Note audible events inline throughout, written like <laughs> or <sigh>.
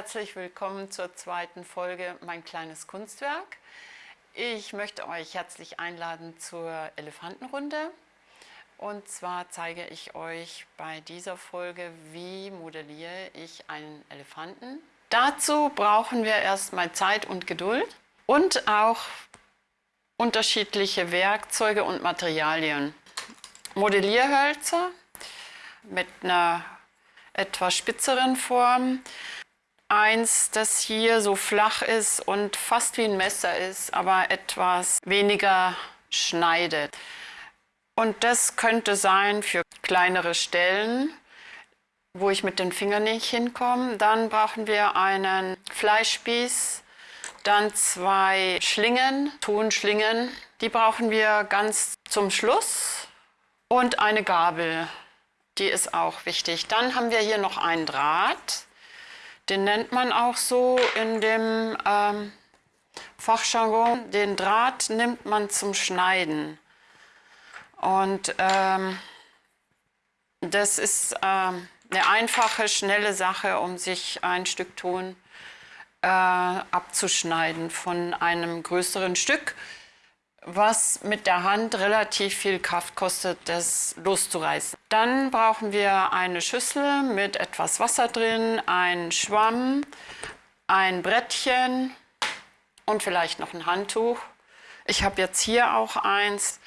herzlich willkommen zur zweiten Folge Mein kleines Kunstwerk. Ich möchte euch herzlich einladen zur Elefantenrunde. Und zwar zeige ich euch bei dieser Folge, wie modelliere ich einen Elefanten. Dazu brauchen wir erstmal Zeit und Geduld und auch unterschiedliche Werkzeuge und Materialien. Modellierhölzer mit einer etwas spitzeren Form. Eins, das hier so flach ist und fast wie ein Messer ist, aber etwas weniger schneidet. Und das könnte sein für kleinere Stellen, wo ich mit den Fingern nicht hinkomme. Dann brauchen wir einen Fleischspieß, dann zwei Schlingen, Tonschlingen. Die brauchen wir ganz zum Schluss und eine Gabel die ist auch wichtig. Dann haben wir hier noch einen Draht. Den nennt man auch so in dem ähm, Fachjargon. Den Draht nimmt man zum Schneiden. Und ähm, das ist ähm, eine einfache, schnelle Sache, um sich ein Stück Ton äh, abzuschneiden von einem größeren Stück was mit der Hand relativ viel Kraft kostet, das loszureißen. Dann brauchen wir eine Schüssel mit etwas Wasser drin, einen Schwamm, ein Brettchen und vielleicht noch ein Handtuch. Ich habe jetzt hier auch eins.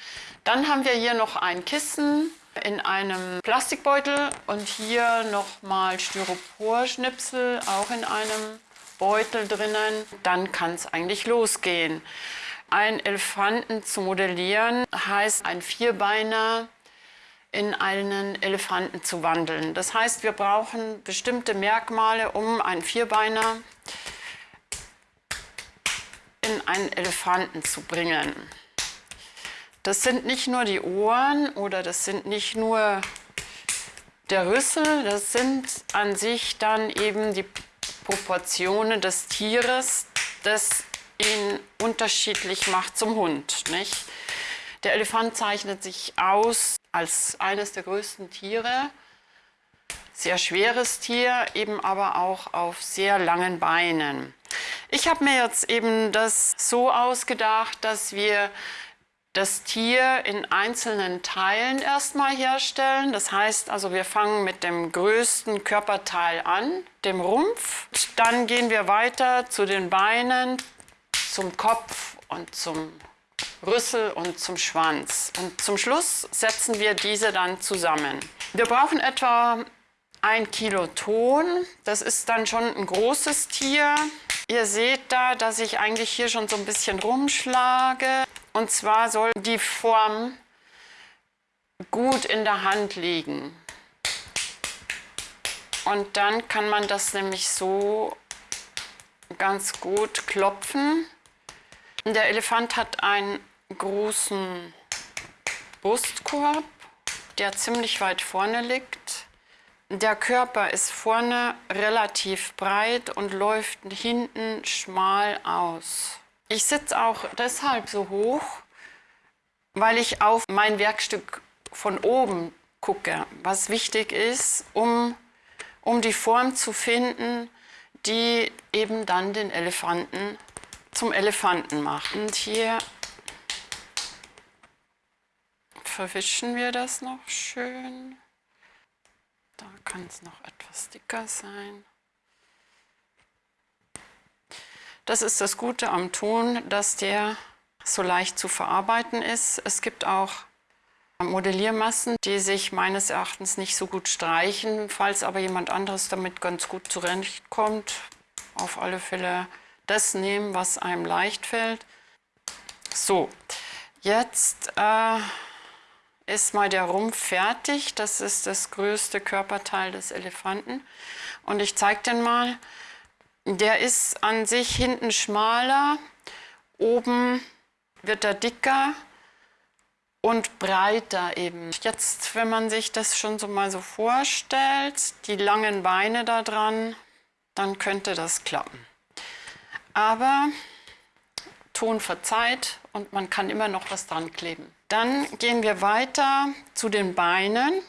Dann haben wir hier noch ein Kissen in einem Plastikbeutel und hier nochmal Styroporschnipsel, auch in einem Beutel drinnen. Dann kann es eigentlich losgehen. Ein Elefanten zu modellieren heißt, ein Vierbeiner in einen Elefanten zu wandeln. Das heißt, wir brauchen bestimmte Merkmale, um einen Vierbeiner in einen Elefanten zu bringen. Das sind nicht nur die Ohren oder das sind nicht nur der Rüssel, das sind an sich dann eben die Proportionen des Tieres, das ihn unterschiedlich macht zum Hund. Nicht? Der Elefant zeichnet sich aus als eines der größten Tiere, sehr schweres Tier, eben aber auch auf sehr langen Beinen. Ich habe mir jetzt eben das so ausgedacht, dass wir das Tier in einzelnen Teilen erstmal herstellen. Das heißt also, wir fangen mit dem größten Körperteil an, dem Rumpf. Dann gehen wir weiter zu den Beinen, zum Kopf und zum Rüssel und zum Schwanz. Und zum Schluss setzen wir diese dann zusammen. Wir brauchen etwa ein Kilo Ton. Das ist dann schon ein großes Tier. Ihr seht da, dass ich eigentlich hier schon so ein bisschen rumschlage. Und zwar soll die Form gut in der Hand liegen. Und dann kann man das nämlich so ganz gut klopfen. Der Elefant hat einen großen Brustkorb, der ziemlich weit vorne liegt. Der Körper ist vorne relativ breit und läuft hinten schmal aus. Ich sitze auch deshalb so hoch, weil ich auf mein Werkstück von oben gucke, was wichtig ist, um, um die Form zu finden, die eben dann den Elefanten zum Elefanten machen. Und hier verwischen wir das noch schön. Da kann es noch etwas dicker sein. Das ist das Gute am Ton, dass der so leicht zu verarbeiten ist. Es gibt auch Modelliermassen, die sich meines Erachtens nicht so gut streichen. Falls aber jemand anderes damit ganz gut zurechtkommt, auf alle Fälle das nehmen, was einem leicht fällt. So, jetzt äh, ist mal der Rumpf fertig. Das ist das größte Körperteil des Elefanten. Und ich zeige den mal. Der ist an sich hinten schmaler, oben wird er dicker und breiter eben. Jetzt, wenn man sich das schon so mal so vorstellt, die langen Beine da dran, dann könnte das klappen. Aber Ton verzeiht und man kann immer noch was dran kleben. Dann gehen wir weiter zu den Beinen.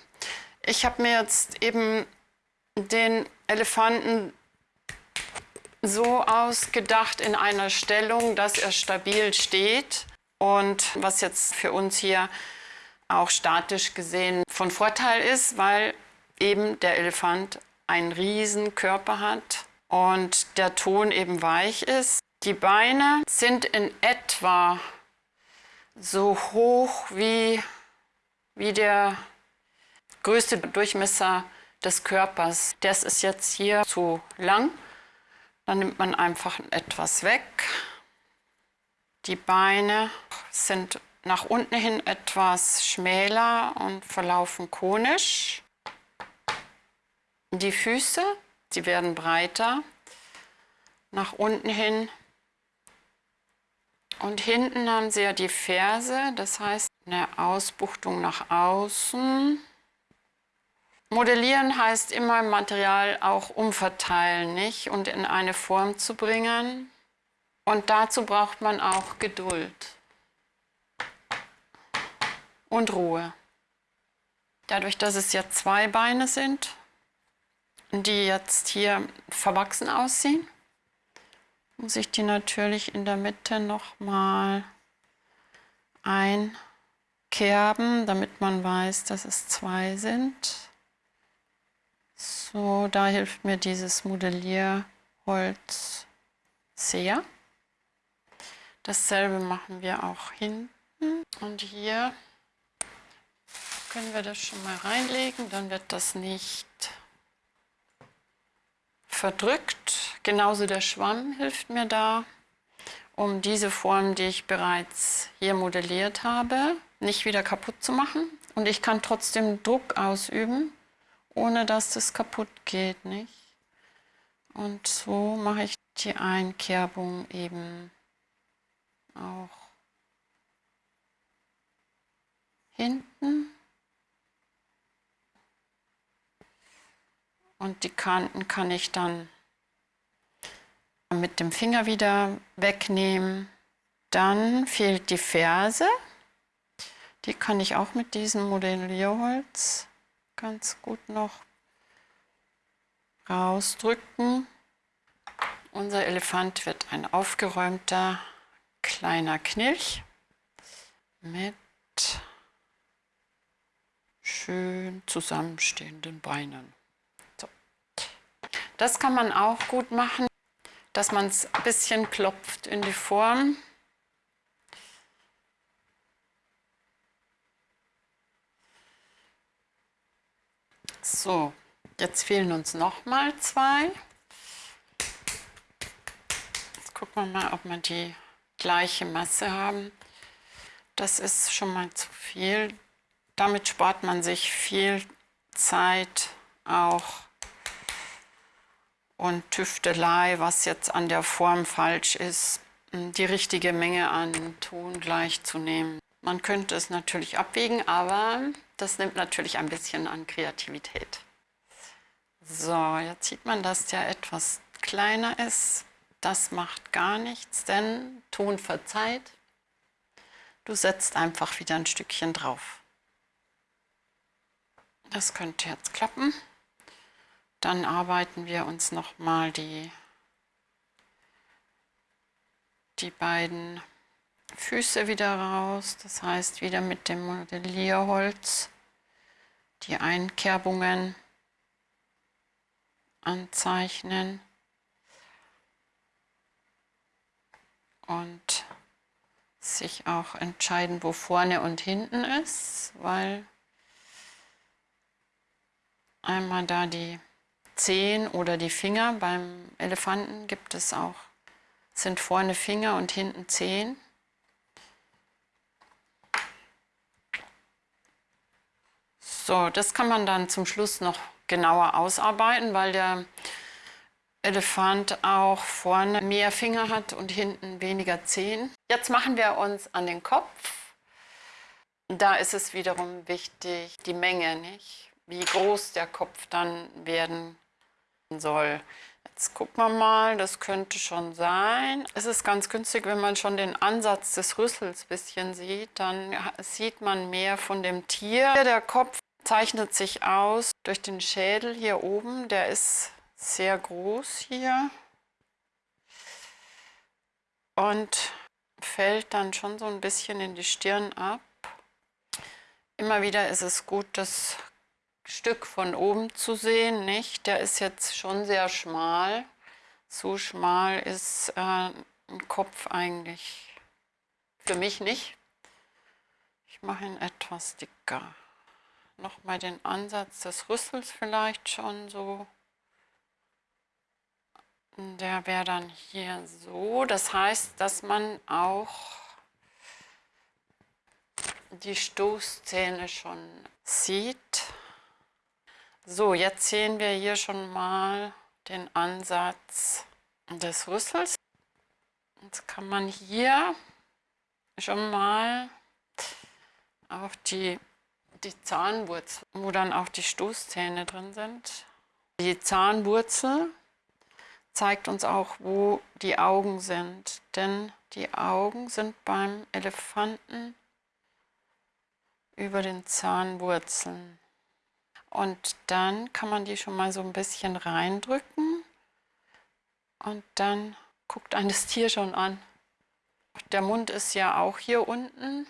Ich habe mir jetzt eben den Elefanten so ausgedacht in einer Stellung, dass er stabil steht. Und was jetzt für uns hier auch statisch gesehen von Vorteil ist, weil eben der Elefant einen riesen Körper hat und der Ton eben weich ist. Die Beine sind in etwa so hoch wie, wie der größte Durchmesser des Körpers. Das ist jetzt hier zu lang. Dann nimmt man einfach etwas weg. Die Beine sind nach unten hin etwas schmäler und verlaufen konisch. Die Füße, sie werden breiter nach unten hin. Und hinten haben sie ja die Ferse, das heißt eine Ausbuchtung nach außen. Modellieren heißt immer Material auch umverteilen, nicht? Und in eine Form zu bringen. Und dazu braucht man auch Geduld und Ruhe. Dadurch, dass es ja zwei Beine sind, die jetzt hier verwachsen aussehen, muss ich die natürlich in der Mitte nochmal einkerben, damit man weiß, dass es zwei sind. So, da hilft mir dieses Modellierholz sehr. Dasselbe machen wir auch hinten. Und hier können wir das schon mal reinlegen, dann wird das nicht verdrückt. Genauso der Schwamm hilft mir da, um diese Form, die ich bereits hier modelliert habe, nicht wieder kaputt zu machen. Und ich kann trotzdem Druck ausüben, ohne dass das kaputt geht. Nicht? Und so mache ich die Einkerbung eben auch hinten. Und die Kanten kann ich dann mit dem Finger wieder wegnehmen. Dann fehlt die Ferse. Die kann ich auch mit diesem Modellierholz ganz gut noch rausdrücken. Unser Elefant wird ein aufgeräumter kleiner Knilch mit schön zusammenstehenden Beinen. Das kann man auch gut machen, dass man es ein bisschen klopft in die Form. So, jetzt fehlen uns noch mal zwei. Jetzt gucken wir mal, ob wir die gleiche Masse haben. Das ist schon mal zu viel. Damit spart man sich viel Zeit auch und Tüftelei, was jetzt an der Form falsch ist, die richtige Menge an Ton gleich zu nehmen. Man könnte es natürlich abwägen, aber das nimmt natürlich ein bisschen an Kreativität. So, jetzt sieht man, dass der etwas kleiner ist. Das macht gar nichts, denn Ton verzeiht. Du setzt einfach wieder ein Stückchen drauf. Das könnte jetzt klappen. Dann arbeiten wir uns nochmal die, die beiden Füße wieder raus. Das heißt wieder mit dem Modellierholz die Einkerbungen anzeichnen. und sich auch entscheiden, wo vorne und hinten ist, weil einmal da die Zehen oder die Finger, beim Elefanten gibt es auch, sind vorne Finger und hinten Zehen. So, das kann man dann zum Schluss noch genauer ausarbeiten, weil der Elefant auch vorne mehr Finger hat und hinten weniger Zehen. Jetzt machen wir uns an den Kopf. Da ist es wiederum wichtig, die Menge, nicht? wie groß der Kopf dann werden soll. Jetzt gucken wir mal, das könnte schon sein. Es ist ganz günstig, wenn man schon den Ansatz des Rüssels ein bisschen sieht, dann sieht man mehr von dem Tier. Der Kopf zeichnet sich aus durch den Schädel hier oben, der ist sehr groß hier. und fällt dann schon so ein bisschen in die Stirn ab. Immer wieder ist es gut, das Stück von oben zu sehen, nicht? Der ist jetzt schon sehr schmal. So schmal ist äh, ein Kopf eigentlich für mich nicht. Ich mache ihn etwas dicker. Nochmal den Ansatz des Rüssels vielleicht schon so. Der wäre dann hier so. Das heißt, dass man auch die Stoßzähne schon sieht. So, jetzt sehen wir hier schon mal den Ansatz des Rüssels. Jetzt kann man hier schon mal auch die, die Zahnwurzel, wo dann auch die Stoßzähne drin sind. Die Zahnwurzel zeigt uns auch, wo die Augen sind, denn die Augen sind beim Elefanten über den Zahnwurzeln. Und dann kann man die schon mal so ein bisschen reindrücken und dann guckt ein das Tier schon an. Der Mund ist ja auch hier unten.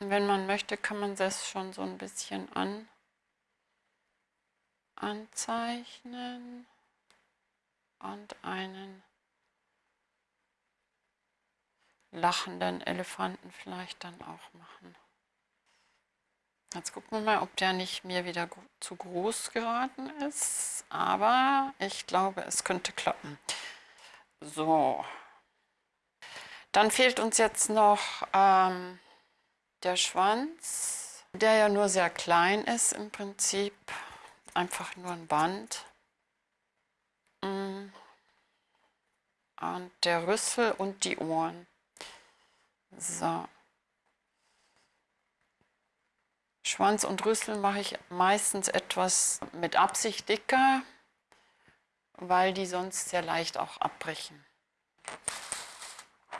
Und wenn man möchte, kann man das schon so ein bisschen an, anzeichnen und einen lachenden Elefanten vielleicht dann auch machen. Jetzt gucken wir mal, ob der nicht mir wieder zu groß geraten ist. Aber ich glaube, es könnte klappen. So. Dann fehlt uns jetzt noch ähm, der Schwanz, der ja nur sehr klein ist im Prinzip. Einfach nur ein Band. Mm. Und der Rüssel und die Ohren. So. Schwanz und Rüssel mache ich meistens etwas mit Absicht dicker, weil die sonst sehr leicht auch abbrechen.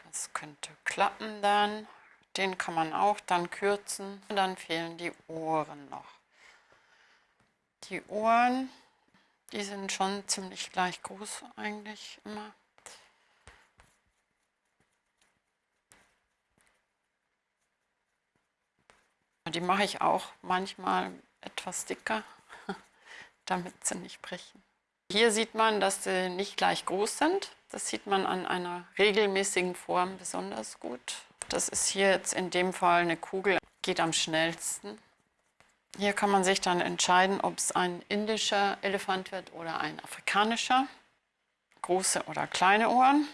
Das könnte klappen dann. Den kann man auch dann kürzen. Und dann fehlen die Ohren noch. Die Ohren, die sind schon ziemlich gleich groß eigentlich immer. Die mache ich auch manchmal etwas dicker, <laughs> damit sie nicht brechen. Hier sieht man, dass sie nicht gleich groß sind. Das sieht man an einer regelmäßigen Form besonders gut. Das ist hier jetzt in dem Fall eine Kugel, geht am schnellsten. Hier kann man sich dann entscheiden, ob es ein indischer Elefant wird oder ein afrikanischer. Große oder kleine Ohren.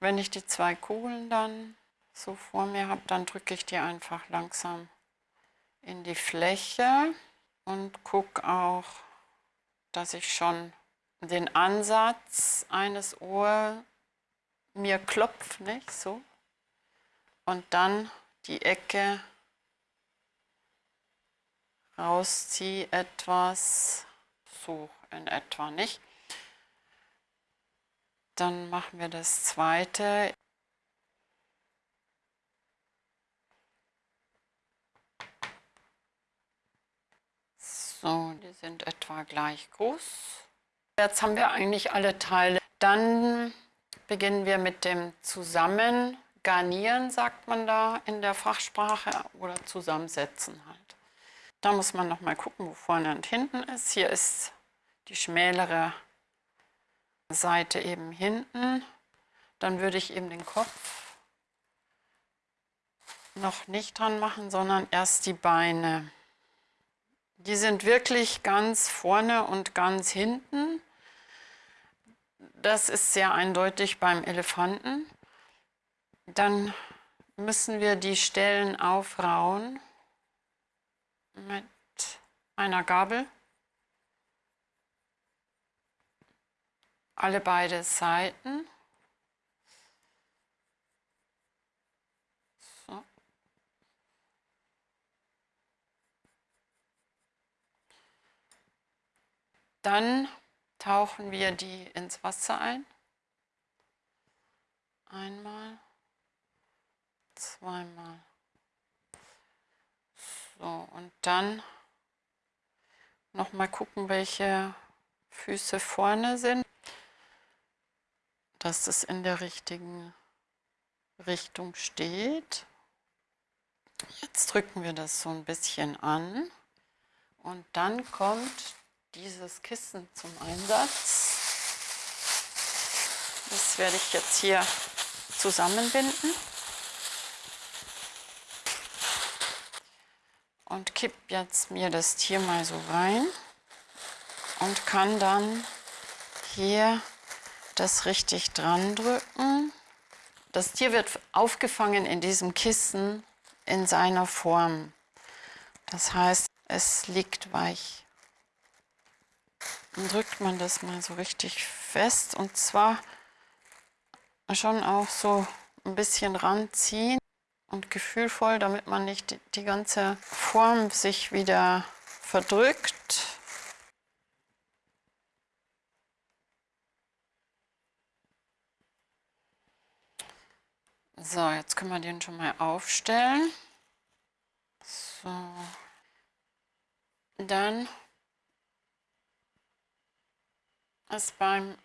Wenn ich die zwei Kugeln dann so vor mir habe, dann drücke ich die einfach langsam in die Fläche und gucke auch, dass ich schon den Ansatz eines Ohr mir klopft, nicht so. Und dann die Ecke rausziehe etwas, so in etwa nicht. Dann machen wir das zweite. So, sind etwa gleich groß. Jetzt haben wir eigentlich alle Teile. Dann beginnen wir mit dem Zusammengarnieren, sagt man da in der Fachsprache, oder Zusammensetzen halt. Da muss man noch mal gucken, wo vorne und hinten ist. Hier ist die schmälere Seite eben hinten. Dann würde ich eben den Kopf noch nicht dran machen, sondern erst die Beine. Die sind wirklich ganz vorne und ganz hinten. Das ist sehr eindeutig beim Elefanten. Dann müssen wir die Stellen aufrauen mit einer Gabel. Alle beide Seiten. Dann tauchen wir die ins Wasser ein. Einmal, zweimal. So, und dann noch mal gucken, welche Füße vorne sind. dass es in der richtigen Richtung steht. Jetzt drücken wir das so ein bisschen an und dann kommt dieses Kissen zum Einsatz. Das werde ich jetzt hier zusammenbinden. Und kipp jetzt mir das Tier mal so rein und kann dann hier das richtig dran drücken. Das Tier wird aufgefangen in diesem Kissen in seiner Form. Das heißt, es liegt weich. Drückt man das mal so richtig fest und zwar schon auch so ein bisschen ranziehen und gefühlvoll, damit man nicht die, die ganze Form sich wieder verdrückt. So, jetzt können wir den schon mal aufstellen. So. Dann ist beim,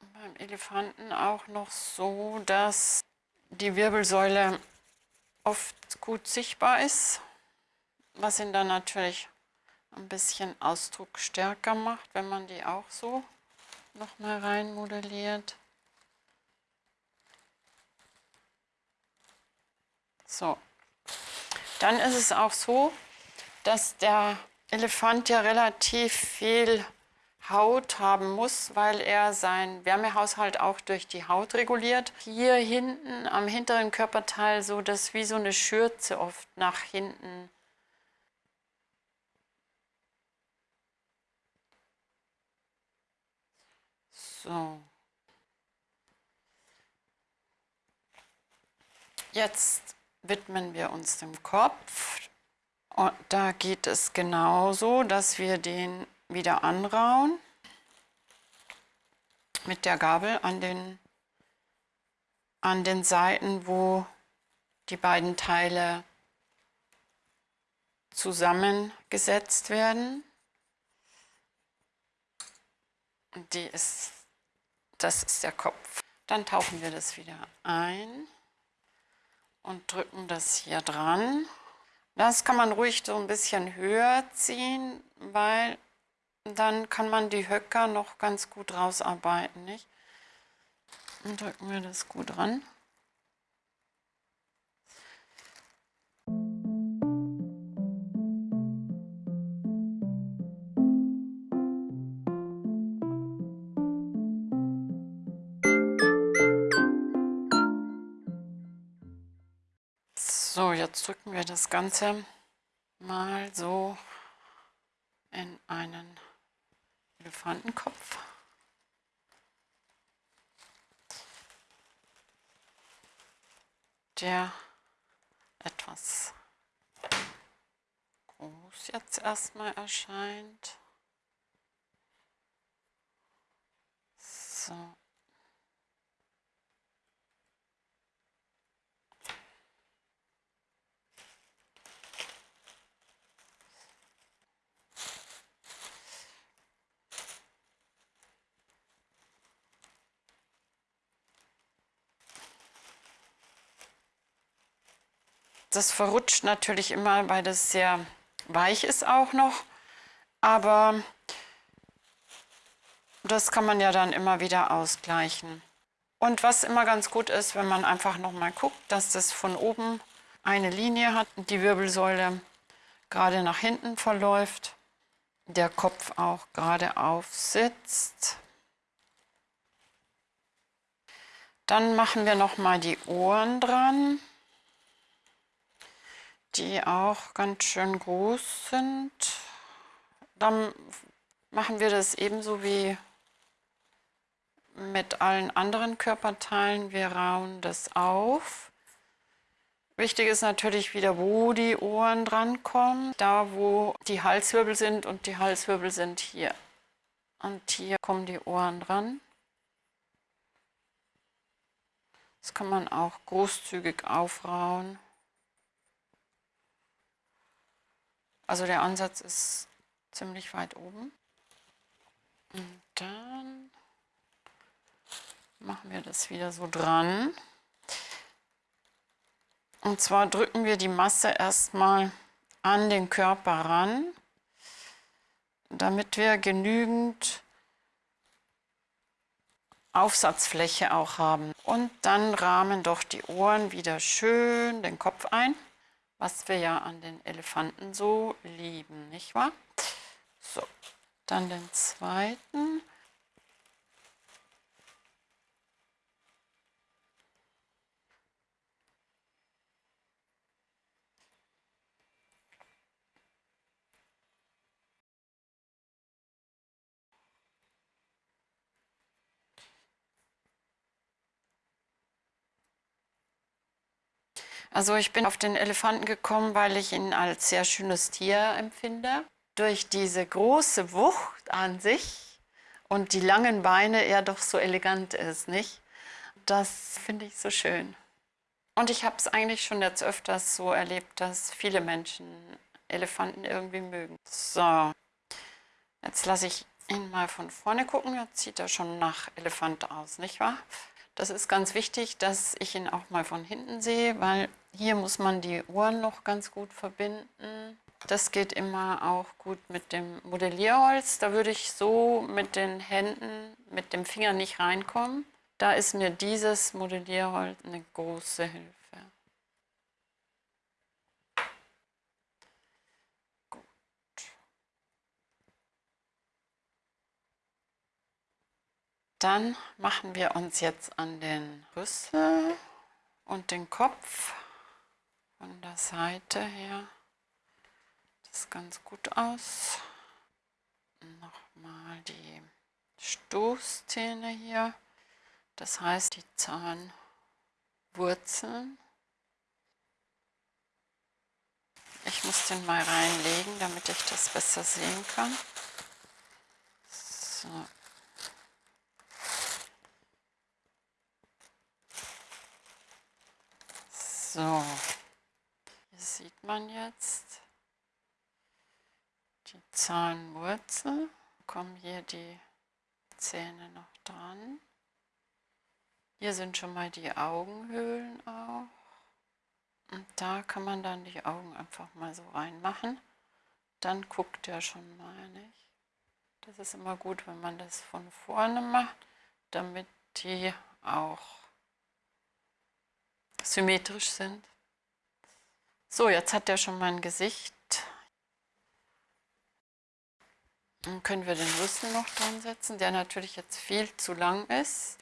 beim Elefanten auch noch so, dass die Wirbelsäule oft gut sichtbar ist, was ihn dann natürlich ein bisschen Ausdruck stärker macht, wenn man die auch so noch mal rein modelliert. So, dann ist es auch so, dass der Elefant ja relativ viel Haut haben muss, weil er seinen Wärmehaushalt auch durch die Haut reguliert. Hier hinten am hinteren Körperteil so, dass wie so eine Schürze oft nach hinten So. Jetzt widmen wir uns dem Kopf. Und da geht es genauso, dass wir den wieder anrauen mit der Gabel an den, an den Seiten, wo die beiden Teile zusammengesetzt werden. Die ist, das ist der Kopf. Dann tauchen wir das wieder ein und drücken das hier dran. Das kann man ruhig so ein bisschen höher ziehen, weil dann kann man die Höcker noch ganz gut rausarbeiten. Nicht? Dann drücken wir das gut ran. So, jetzt drücken wir das Ganze mal so in einen Elefantenkopf. Der etwas groß jetzt erstmal erscheint. So. Das verrutscht natürlich immer, weil das sehr weich ist auch noch. Aber das kann man ja dann immer wieder ausgleichen. Und was immer ganz gut ist, wenn man einfach noch mal guckt, dass das von oben eine Linie hat und die Wirbelsäule gerade nach hinten verläuft, der Kopf auch gerade aufsitzt. Dann machen wir noch mal die Ohren dran die auch ganz schön groß sind. Dann machen wir das ebenso wie mit allen anderen Körperteilen. Wir rauen das auf. Wichtig ist natürlich wieder, wo die Ohren drankommen. Da, wo die Halswirbel sind und die Halswirbel sind hier. Und hier kommen die Ohren dran. Das kann man auch großzügig aufrauen. Also der Ansatz ist ziemlich weit oben. Und dann machen wir das wieder so dran. Und zwar drücken wir die Masse erstmal an den Körper ran, damit wir genügend Aufsatzfläche auch haben. Und dann rahmen doch die Ohren wieder schön den Kopf ein, was wir ja an den Elefanten so lieben, nicht wahr? So, dann den zweiten. Also ich bin auf den Elefanten gekommen, weil ich ihn als sehr schönes Tier empfinde. Durch diese große Wucht an sich und die langen Beine er doch so elegant ist, nicht? Das finde ich so schön. Und ich habe es eigentlich schon jetzt öfters so erlebt, dass viele Menschen Elefanten irgendwie mögen. So, jetzt lasse ich ihn mal von vorne gucken. Jetzt sieht er schon nach Elefant aus, nicht wahr? Das ist ganz wichtig, dass ich ihn auch mal von hinten sehe, weil hier muss man die Ohren noch ganz gut verbinden. Das geht immer auch gut mit dem Modellierholz. Da würde ich so mit den Händen, mit dem Finger nicht reinkommen. Da ist mir dieses Modellierholz eine große Hilfe. Dann machen wir uns jetzt an den Rüssel und den Kopf von der Seite her. Das ganz gut aus. Nochmal die Stoßzähne hier, das heißt die Zahnwurzeln. Ich muss den mal reinlegen, damit ich das besser sehen kann. So. So, sieht man jetzt die Zahnwurzel. Kommen hier die Zähne noch dran. Hier sind schon mal die Augenhöhlen auch. Und da kann man dann die Augen einfach mal so reinmachen. Dann guckt er schon mal nicht. Das ist immer gut, wenn man das von vorne macht, damit die auch symmetrisch sind. So, jetzt hat er schon mein Gesicht. Dann können wir den Rüssel noch dran setzen, der natürlich jetzt viel zu lang ist.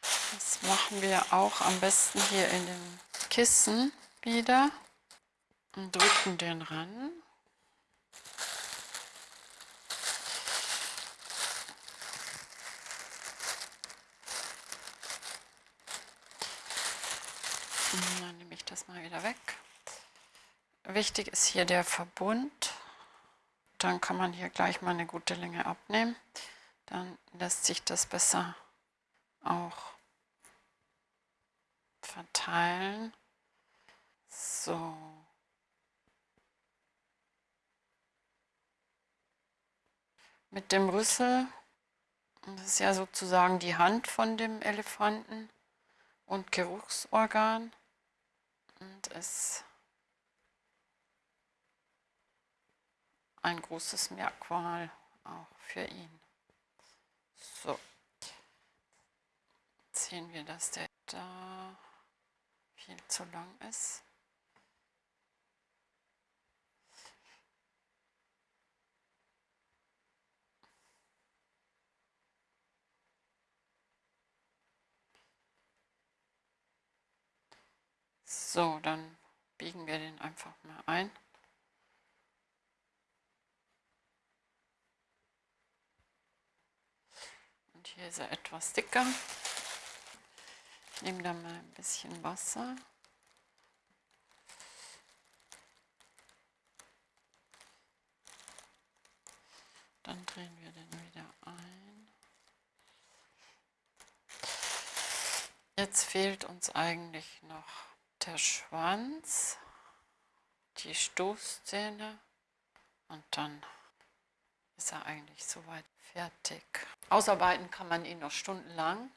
Das machen wir auch am besten hier in dem Kissen wieder und drücken den ran. Dann nehme ich das mal wieder weg. Wichtig ist hier der Verbund. Dann kann man hier gleich mal eine gute Länge abnehmen. Dann lässt sich das besser auch verteilen. So. Mit dem Rüssel, das ist ja sozusagen die Hand von dem Elefanten und Geruchsorgan und ist ein großes Merkmal auch für ihn. So, jetzt sehen wir, dass der da viel zu lang ist. So, dann biegen wir den einfach mal ein. Hier er etwas dicker. Ich nehme da mal ein bisschen Wasser. Dann drehen wir den wieder ein. Jetzt fehlt uns eigentlich noch der Schwanz, die Stoßzähne und dann ist er eigentlich soweit fertig. Ausarbeiten kann man ihn noch stundenlang.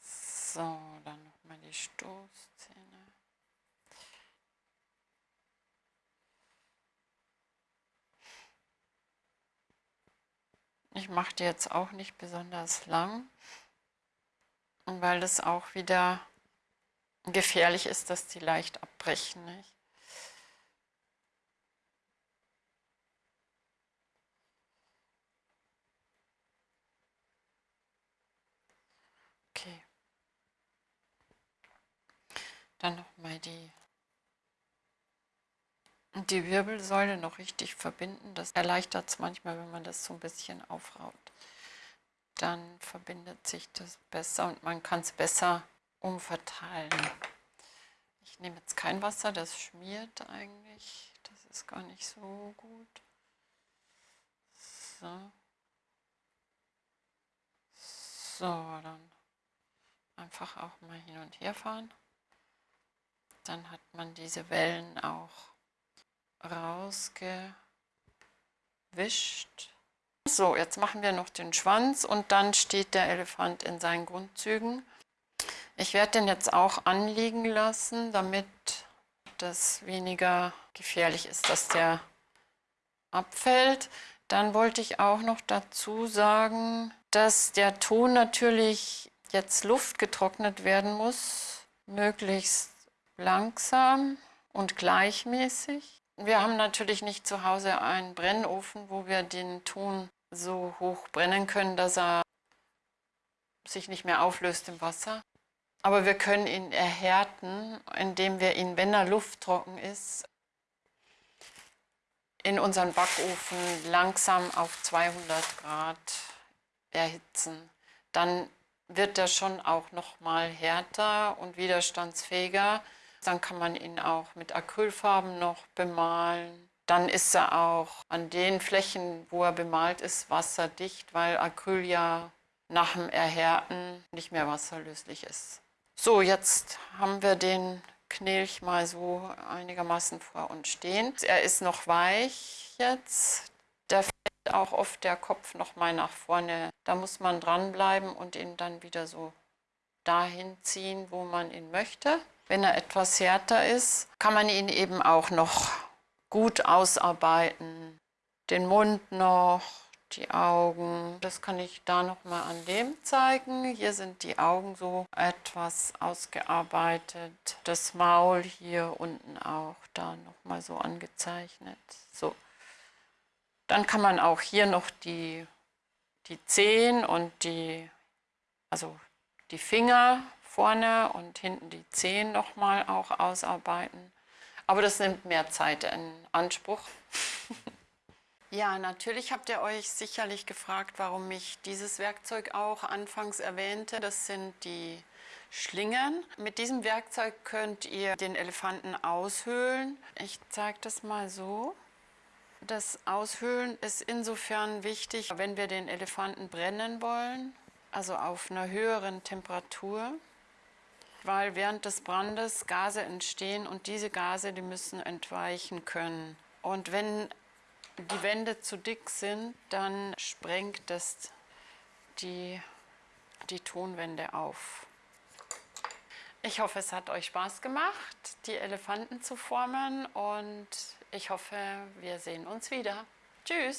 So, dann nochmal die Stoßzähne. Ich mache die jetzt auch nicht besonders lang, weil es auch wieder gefährlich ist, dass die leicht abbrechen. Nicht? Dann nochmal die, die Wirbelsäule noch richtig verbinden. Das erleichtert es manchmal, wenn man das so ein bisschen aufraut. Dann verbindet sich das besser und man kann es besser umverteilen. Ich nehme jetzt kein Wasser, das schmiert eigentlich. Das ist gar nicht so gut. So. So, dann einfach auch mal hin und her fahren. Dann hat man diese Wellen auch rausgewischt. So, jetzt machen wir noch den Schwanz und dann steht der Elefant in seinen Grundzügen. Ich werde den jetzt auch anliegen lassen, damit das weniger gefährlich ist, dass der abfällt. Dann wollte ich auch noch dazu sagen, dass der Ton natürlich jetzt Luft getrocknet werden muss, möglichst langsam und gleichmäßig. Wir haben natürlich nicht zu Hause einen Brennofen, wo wir den Ton so hoch brennen können, dass er sich nicht mehr auflöst im Wasser. Aber wir können ihn erhärten, indem wir ihn, wenn er lufttrocken ist, in unseren Backofen langsam auf 200 Grad erhitzen. Dann wird er schon auch noch mal härter und widerstandsfähiger. Dann kann man ihn auch mit Acrylfarben noch bemalen. Dann ist er auch an den Flächen, wo er bemalt ist, wasserdicht, weil Acryl ja nach dem Erhärten nicht mehr wasserlöslich ist. So, jetzt haben wir den Knilch mal so einigermaßen vor uns stehen. Er ist noch weich jetzt. Da fällt auch oft der Kopf noch mal nach vorne. Da muss man dranbleiben und ihn dann wieder so dahin ziehen, wo man ihn möchte. Wenn er etwas härter ist, kann man ihn eben auch noch gut ausarbeiten. Den Mund noch, die Augen. Das kann ich da nochmal an dem zeigen. Hier sind die Augen so etwas ausgearbeitet. Das Maul hier unten auch da nochmal so angezeichnet. So. Dann kann man auch hier noch die, die Zehen und die, also die Finger vorne und hinten die Zehen nochmal auch ausarbeiten. Aber das nimmt mehr Zeit in Anspruch. <laughs> Ja, natürlich habt ihr euch sicherlich gefragt, warum ich dieses Werkzeug auch anfangs erwähnte. Das sind die Schlingen. Mit diesem Werkzeug könnt ihr den Elefanten aushöhlen. Ich zeige das mal so. Das Aushöhlen ist insofern wichtig, wenn wir den Elefanten brennen wollen, also auf einer höheren Temperatur, weil während des Brandes Gase entstehen und diese Gase, die müssen entweichen können. Und wenn die Wände zu dick sind, dann sprengt das die, die Tonwände auf. Ich hoffe, es hat euch Spaß gemacht, die Elefanten zu formen und ich hoffe, wir sehen uns wieder. Tschüss!